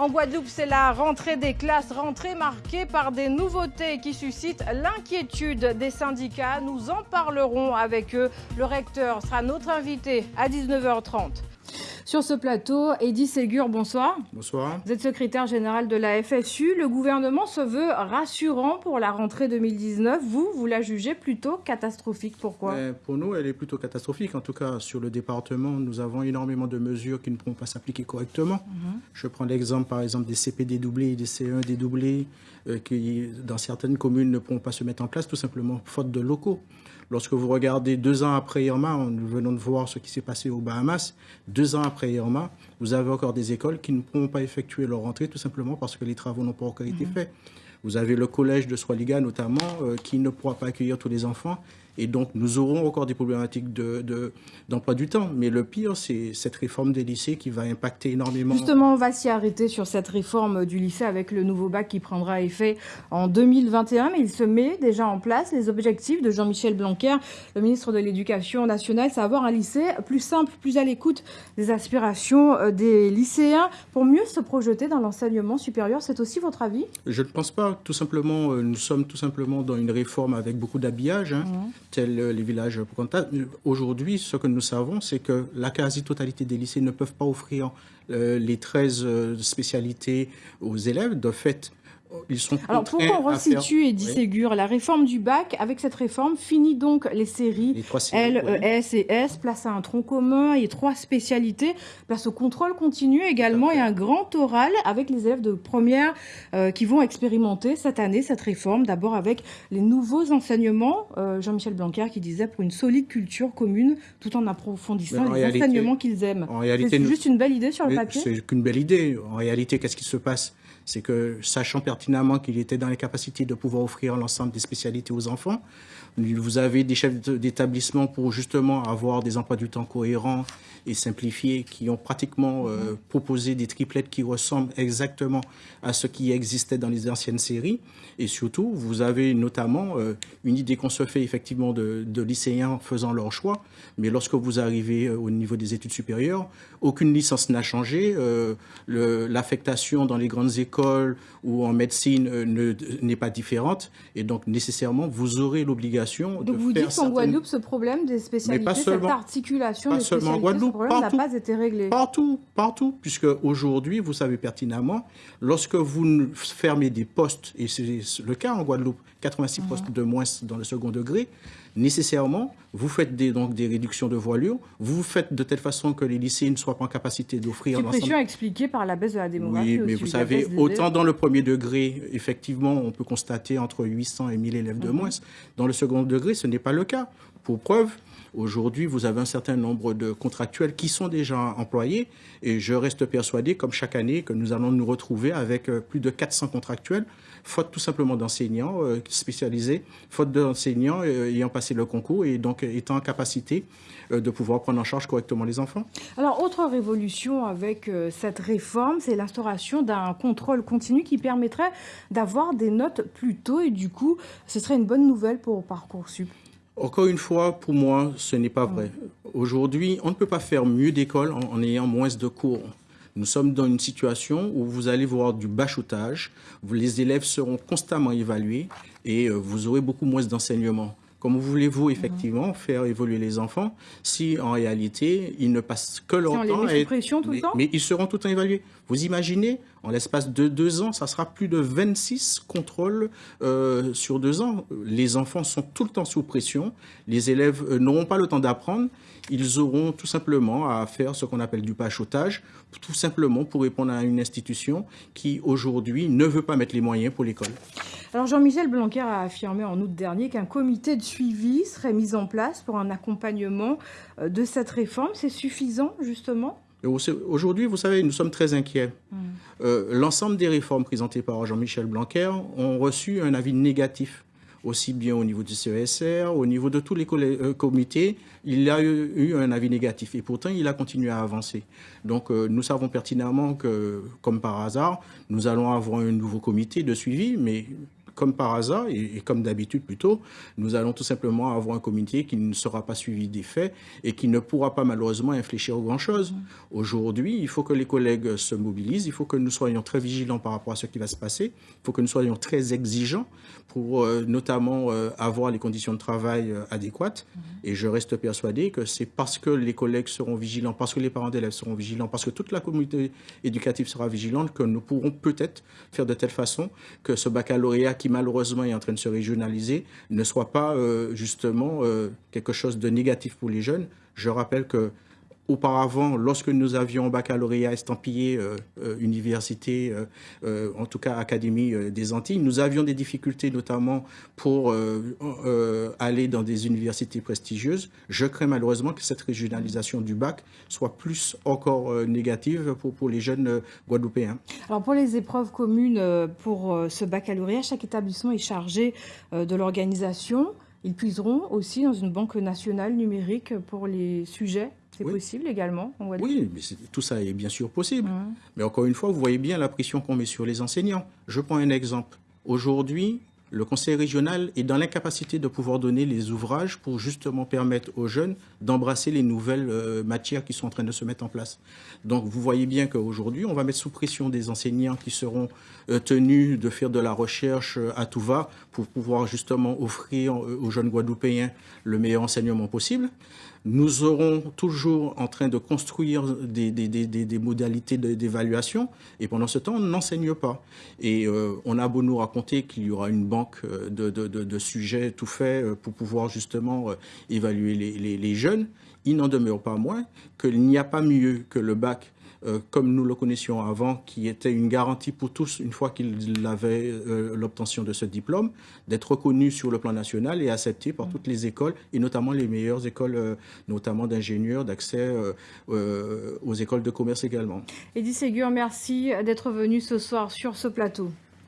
En Guadeloupe, c'est la rentrée des classes, rentrée marquée par des nouveautés qui suscitent l'inquiétude des syndicats. Nous en parlerons avec eux. Le recteur sera notre invité à 19h30. Sur ce plateau, Eddy Ségur, bonsoir. Bonsoir. Vous êtes secrétaire général de la FSU. Le gouvernement se veut rassurant pour la rentrée 2019. Vous, vous la jugez plutôt catastrophique. Pourquoi? Pour nous, elle est plutôt catastrophique. En tout cas, sur le département, nous avons énormément de mesures qui ne pourront pas s'appliquer correctement. Mhm. Je prends l'exemple, par exemple, des CP dédoublés et des CE1 dédoublés euh, qui, dans certaines communes, ne pourront pas se mettre en place, tout simplement faute de locaux. Lorsque vous regardez deux ans après Irma, nous venons de voir ce qui s'est passé aux Bahamas, deux ans après Irma, vous avez encore des écoles qui ne pourront pas effectuer leur rentrée tout simplement parce que les travaux n'ont pas encore été mhm. faits. Vous avez le collège de Swaliga notamment euh, qui ne pourra pas accueillir tous les enfants et donc, nous aurons encore des problématiques d'emploi de, du temps. Mais le pire, c'est cette réforme des lycées qui va impacter énormément. Justement, on va s'y arrêter sur cette réforme du lycée avec le nouveau bac qui prendra effet en 2021. Mais il se met déjà en place les objectifs de Jean-Michel Blanquer, le ministre de l'Éducation nationale, c'est avoir un lycée plus simple, plus à l'écoute des aspirations euh, des lycéens pour mieux se projeter dans l'enseignement supérieur. C'est aussi votre avis? Je ne pense pas. Tout simplement, euh, nous sommes tout simplement dans une réforme avec beaucoup d'habillage. Hein. Mmh tels les villages Aujourd'hui, ce que nous savons, c'est que la quasi-totalité des lycées ne peuvent pas offrir euh, les 13 euh, spécialités aux élèves. De fait, alors pourquoi on resitue et dit Ségur La réforme du bac, avec cette réforme, finit donc les séries, L, E, S et S, place à un tronc commun et trois spécialités, place au contrôle continu également et un grand oral avec les élèves de première euh, qui vont expérimenter cette année cette réforme, d'abord avec les nouveaux enseignements, euh, Jean-Michel Blanquer qui disait pour une solide culture commune tout en approfondissant les enseignements qu'ils aiment. C'est juste une belle idée sur le papier? C'est qu'une belle idée. En réalité, qu'est-ce qui se passe? C'est que, sachant pertinemment qu'il était dans les capacités de pouvoir offrir l'ensemble des spécialités aux enfants, vous avez des chefs d'établissement pour justement avoir des emplois du temps cohérents et simplifiés qui ont pratiquement euh, proposé des triplettes qui ressemblent exactement à ce qui existait dans les anciennes séries. Et surtout, vous avez notamment euh, une idée qu'on se fait effectivement de, lycéens faisant leur choix. Mais lorsque vous arrivez euh, au niveau des études supérieures, aucune licence n'a changé. L'affectation dans les grandes écoles ou en médecine n'est pas différente. Et donc, nécessairement, vous aurez l'obligation donc vous dites qu'en Guadeloupe, ce problème des spécialités, cette articulation des spécialités, Guadeloupe, ce problème n'a pas été réglé. Partout, partout, puisque aujourd'hui, vous savez pertinemment, lorsque vous fermez des postes, et c'est le cas en Guadeloupe, 86 postes de moins dans le second degré, nécessairement, vous faites des, donc des réductions de voilure, vous faites de telle façon que les lycées ne soient pas en capacité d'offrir... Suppression expliquée par la baisse de la démographie. Oui, mais vous savez, autant dans le premier degré, effectivement, on peut constater entre 800 et 1000 élèves de mhm. moins. Dans le second degré, ce n'est pas le cas. Pour preuve, Aujourd'hui, vous avez un certain nombre de contractuels qui sont déjà employés et je reste persuadé, comme chaque année, que nous allons nous retrouver avec euh, plus de 400 contractuels, faute tout simplement d'enseignants euh, spécialisés, faute d'enseignants euh, ayant passé le concours et donc étant en capacité de pouvoir prendre en charge correctement les enfants. Alors, autre révolution avec cette réforme, c'est l'instauration d'un contrôle continu qui permettrait d'avoir des notes plus tôt et du coup, ce serait une bonne nouvelle pour Parcoursup. Encore une fois, pour moi, ce n'est pas vrai. Aujourd'hui, on ne peut pas faire mieux d'école en, ayant moins de cours. Nous sommes dans une situation où vous allez voir du bachotage, les élèves seront constamment évalués et euh, vous aurez beaucoup moins d'enseignement. Comment voulez-vous effectivement faire évoluer les enfants si en réalité ils ne passent que leur temps à pression tout mais, le temps? mais ils seront tout le temps évalués. Vous imaginez, en l'espace de deux ans, ça sera plus de 26 contrôles euh, sur deux ans. Les enfants sont tout le temps sous pression. Les élèves euh, n'auront pas le temps d'apprendre. Ils auront tout simplement à faire ce qu'on appelle du pachotage, tout simplement pour répondre à une institution qui aujourd'hui ne veut pas mettre les moyens pour l'école. Alors Jean-Michel Blanquer a affirmé en août dernier qu'un comité de suivi serait mis en place pour un accompagnement euh, de cette réforme. C'est suffisant justement? Aujourd'hui, vous savez, nous sommes très inquiets. Hmm. Euh, l'ensemble des réformes présentées par Jean-Michel Blanquer ont reçu un avis négatif aussi bien au niveau du CESR, au niveau de tous les euh, comités, il a eu, un avis négatif. Et pourtant, il a continué à avancer. Donc, nous savons pertinemment que, comme par hasard, nous allons avoir un nouveau comité de suivi, mais comme par hasard, et, comme d'habitude plutôt, nous allons tout simplement avoir un comité qui ne sera pas suivi des faits et qui ne pourra pas malheureusement infléchir grand-chose. Mmh. Aujourd'hui, il faut que les collègues se mobilisent, il faut que nous soyons très vigilants par rapport à ce qui va se passer, il faut que nous soyons très exigeants pour euh, notamment euh, avoir les conditions de travail euh, adéquates. Mmh. Et je reste persuadé que c'est parce que les collègues seront vigilants, parce que les parents d'élèves seront vigilants, parce que toute la communauté éducative sera vigilante, que nous pourrons peut-être faire de telle façon que ce baccalauréat qui malheureusement est en train de se régionaliser ne soit pas justement quelque chose de négatif pour les jeunes. Je rappelle que Auparavant, lorsque nous avions baccalauréat estampillé euh, euh, université, euh, en tout cas Académie des Antilles, nous avions des difficultés notamment pour aller dans des universités prestigieuses. Je crains malheureusement que cette régionalisation du bac soit plus encore négative pour, pour les jeunes Guadeloupéens. Alors pour les épreuves communes pour ce baccalauréat, chaque établissement est chargé de l'organisation. Ils puiseront aussi dans une banque nationale numérique pour les sujets c'est possible également Oui, mais tout ça est bien sûr possible. Mmh. Mais encore une fois, vous voyez bien la pression qu'on met sur les enseignants. Je prends un exemple. Aujourd'hui, le conseil régional est dans l'incapacité de pouvoir donner les ouvrages pour justement permettre aux jeunes d'embrasser les nouvelles euh, matières qui sont en train de se mettre en place. Donc vous voyez bien qu'aujourd'hui, on va mettre sous pression des enseignants qui seront euh, tenus de faire de la recherche euh, à tout va pour pouvoir justement offrir aux jeunes Guadeloupéens le meilleur enseignement possible. Nous serons toujours en train de construire des, des modalités d'évaluation et pendant ce temps, on n'enseigne pas. Et on a beau nous raconter qu'il y aura une banque euh, de, sujets tout faits euh, pour pouvoir justement euh, évaluer les, les, jeunes, il n'en demeure pas moins qu'il n'y a pas mieux que le bac comme nous le connaissions avant, qui était une garantie pour tous, une fois qu'ils avaient l'obtention de ce diplôme, d'être reconnu sur le plan national et accepté par toutes les écoles, et notamment les meilleures écoles, notamment d'ingénieurs, d'accès aux écoles de commerce également. Edith Ségur, merci d'être venu ce soir sur ce plateau.